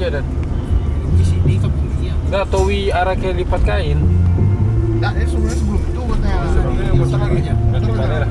Aja dan. Di sini kampung dia. Enggak Towi arah ke lipat kain. Nah, ini sebenarnya sebelum itu katanya. Sebelumnya muter lagi. aja.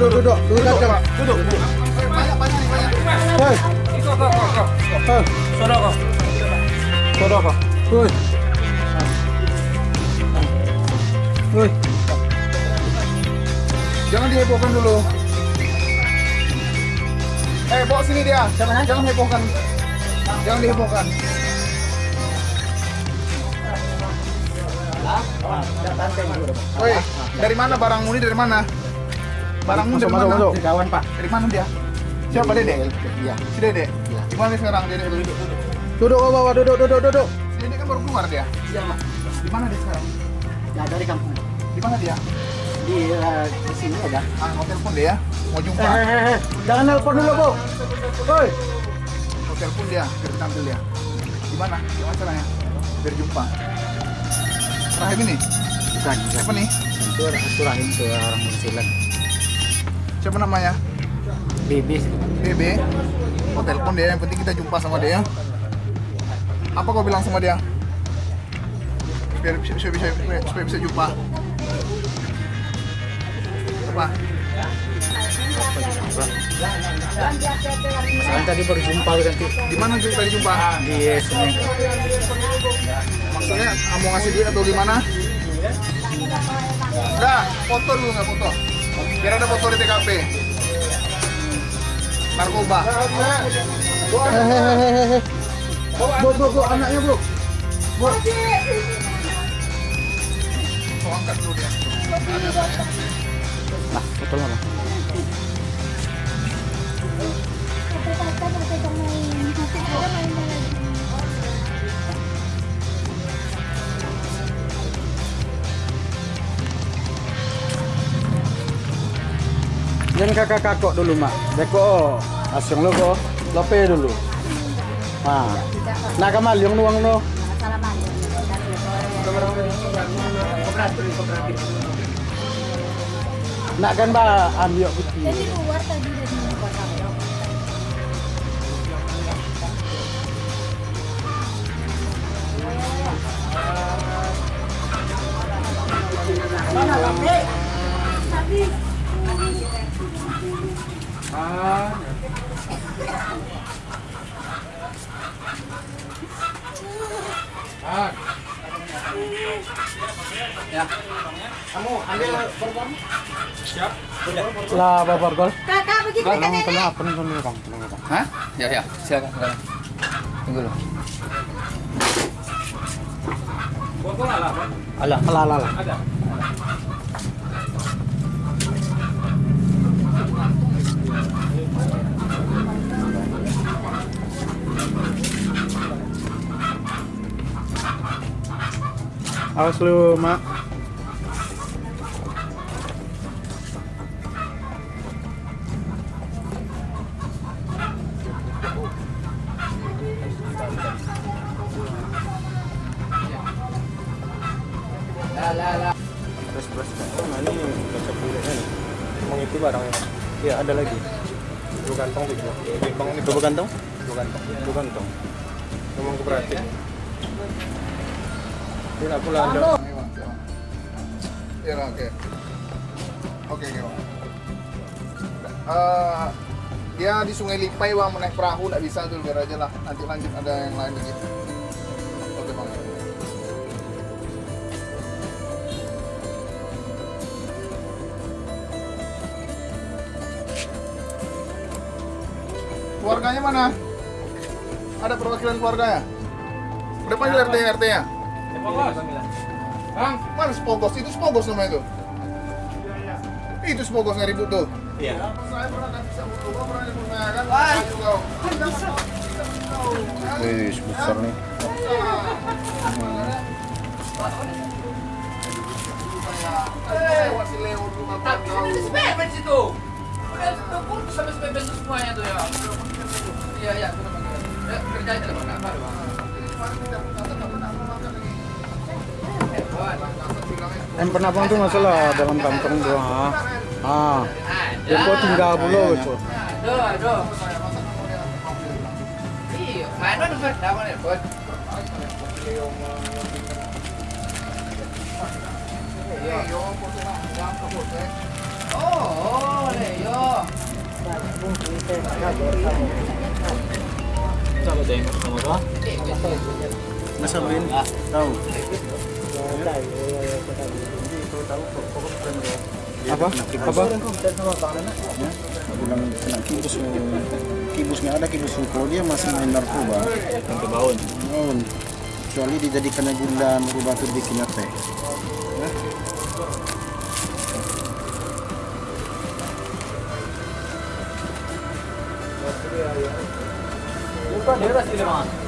Duduk, duduk, duduk, duduk, duduk, duduk, duduk, duduk. Banyak, banyak, banyak. Hei, Kau kau kau kau. hei, Sodo kau. Sodo kau. hei. Hei. Jangan dihebohkan dulu. Eh, bawa sini dia. Jangan, jangan hebohkan. Jangan dihebohkan. Woi, dari mana barangmu ini dari mana? Barangmu dari mana? Kawan Pak. Dari mana dia? Siapa Dede? Iya. Si Dede? Di mana sekarang Dede? Duduk, duduk, duduk. Duduk, ke bawah, duduk, duduk, duduk. Si Dede kan baru keluar dia. Iya Pak. Di mana dia sekarang? Ya dari kampung. Di mana dia? Di eh, di sini ada. Ah, mau telepon dia ya. Mau jumpa. Eh, jangan nelpon dulu Bu. Woi. Mau telepon dia, biar tampil dia. Di mana? Di mana caranya? Biar jumpa. Rahim ini? Bukan. Siapa nih? Itu rahim ke orang Musilan. Siapa namanya? Bibis. BB. Mau telepon dia, yang penting kita jumpa sama dia. Apa kau bilang sama dia? Biar bisa bisa, bisa supaya bisa jumpa. Apa? Masalah tadi baru jumpa ganti Di mana juga tadi jumpa? di sini. Maksudnya mau ngasih duit atau gimana? Udah, foto dulu nggak foto? Biar ada foto di TKP. Narkoba. Hehehehe. Bu, bu, bu, anaknya bu. Bu. Oh, angkat dulu dia. Nah, betul lah. Jangan kakak kakak dulu mak. Deko, asyong lo kok. Lope dulu. Nah, nah kamal yung nuang no. Nak kan ba ambil putih. Luar tadi dari kota Lah. Kakak begitu kan nenek. apa nih bang, bang. Hah? Ya ya, silakan. silakan. Tunggu dulu. Alah, alah, alah. alah. Ada. Awas lu mak. Terus. Nah itu barangnya. Iya ada lagi. Dua kantong tuh. Bang ini Coba kantong. dua kantong. Dua kantong. Emang aku aku lah ada. Ya, oke. Oke, oke, Bang. Eh, dia di Sungai Lipai bang menaik perahu nggak bisa tuh biar aja lah. Nanti lanjut ada yang lain lagi. Oke bang. Keluarganya mana? Ada perwakilan keluarganya? Udah panggil RT RT nya Bang. mana spogos itu spogos namanya itu Itu sebogos nggak ribut tuh. Iya. Saya pernah kasih sabun gua pernah kan. Ayo kau. Wih, besar nih. Eh, situ. Udah putus sampai semuanya tuh ya. Iya iya, namanya. Ya, kerja aja lah, Bang. Yang pernah bang tuh masalah dalam kantong tuh. Ah, ah. Kau tinggal dulu itu. Aduh, aduh. Iya, mana tuh, Bang? Dah, mana, Bang? Leo, foto nak uang ke foto. eh. Oh, oh. Sama tengok sama apa? Masa main? Tahu. Apa? Apa? bilang kena kibus kibus nggak ada kibus kalau dia masih main narkoba Yang kebaun. Naon. kecuali dijadikan gula merubah tuh bikin teh Bukan dia kasih lima.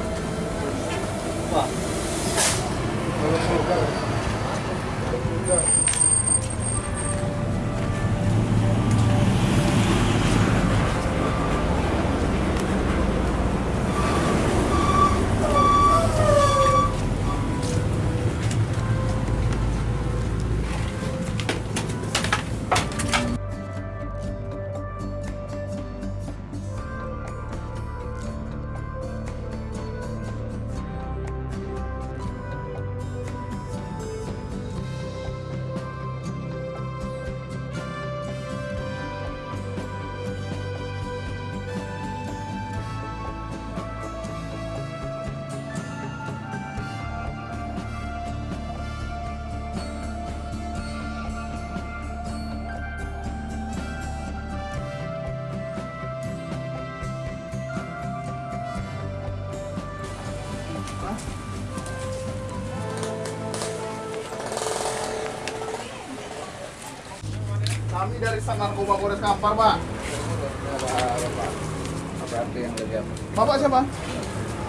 Kami dari Sat Narkoba Polres Kampar, Pak. Apa RT yang lagi apa? Bapak siapa?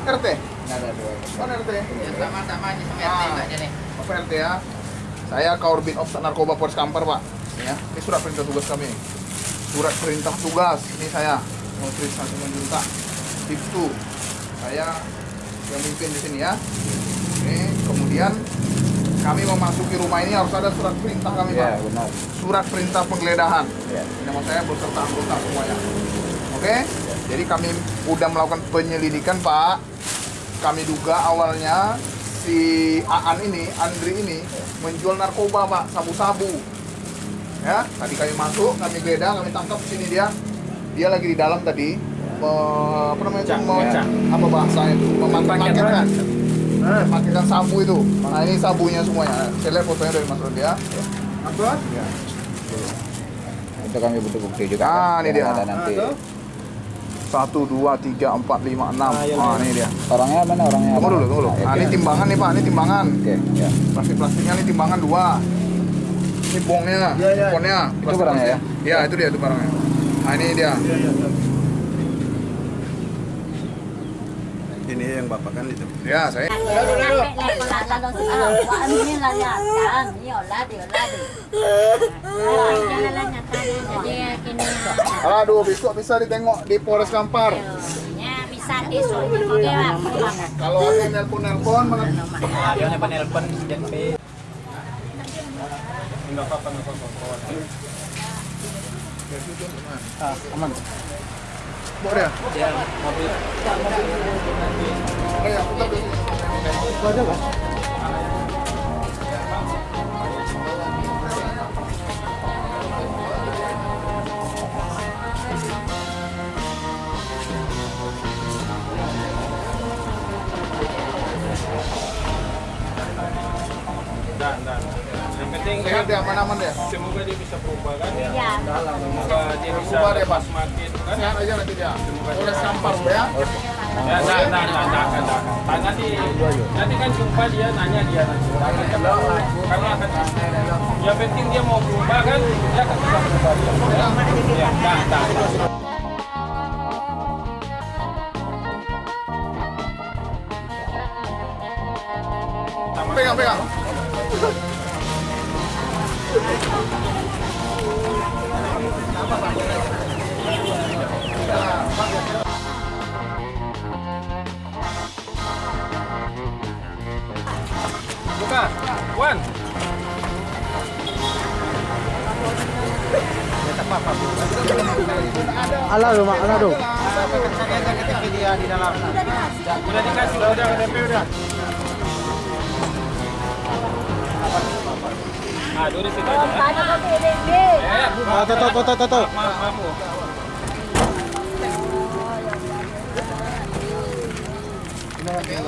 RT. Ada dua. Kan RT. Ya, sama-sama aja sama Ah. RT aja nih. Bapak RT ya. Saya Kaurbin Ops Narkoba Polres Kampar, Pak. Ya, ini surat perintah tugas kami. Surat perintah tugas. Ini saya mau perintah juta. Itu saya yang mimpin di sini ya. Ini kemudian kami memasuki rumah ini harus ada surat perintah kami, Pak. benar Surat perintah penggeledahan. ya. Nama saya beserta anggota semuanya. Oke? Jadi kami udah melakukan penyelidikan, Pak. Kami duga awalnya si Aan ini, Andri ini menjual narkoba, Pak, sabu-sabu. Ya, tadi kami masuk, kami geledah, kami tangkap di sini dia. Dia lagi di dalam tadi me- apa namanya itu? Cak, Me- cak. apa bahasanya itu? Memaketkan sabu itu. Nah, ini sabunya semuanya. Saya lihat fotonya dari Mas Rodi ya. Apa? Ya. Itu kami butuh bukti juga. Ah, ini dia. Ada nanti. Satu, dua, tiga, empat, lima, enam. Ah, iya, Ah, iya. ini dia. Orangnya mana orangnya? Tunggu dulu, tunggu dulu. Nah, ini timbangan nih Pak, ini timbangan. Oke, ya. Plastik-plastiknya ini timbangan dua. Ini bongnya, Iya, iya. ponnya. Itu barangnya ya? Iya, itu dia itu barangnya. Nah, ini dia. Ini yang bapak kan itu. Ya, saya. Aduh, besok bisa ditengok di Polres Kampar. bisa besok oke pak Kalau ada dia nih penelpon dan pe. Enggak apa-apa, enggak apa-apa. ah aman Dia. Dia mobil ya, putar dulu. itu aja dan. Yang penting Sehat dia, aman-aman dia. semoga dia bisa berubah kan ya. ya Semoga dia bisa Berubah dia, Pak. Sehat aja nanti dia. Kampar, ya. Ya, nah, nah, nah, nah, nah, nah. Nah, nanti, nanti kan jumpa dia nanya dia nanti. Kami akan yang penting dia mau berubah kan, dia akan bisa berubah. Ya, nah, nah, nah. Pegang, pegang. Buka, Wan. Ala lu mak, ala lu. Udah dikasih, udah, udah, DP udah. Ah, dulu situ aja. Maaf, maaf, Bu.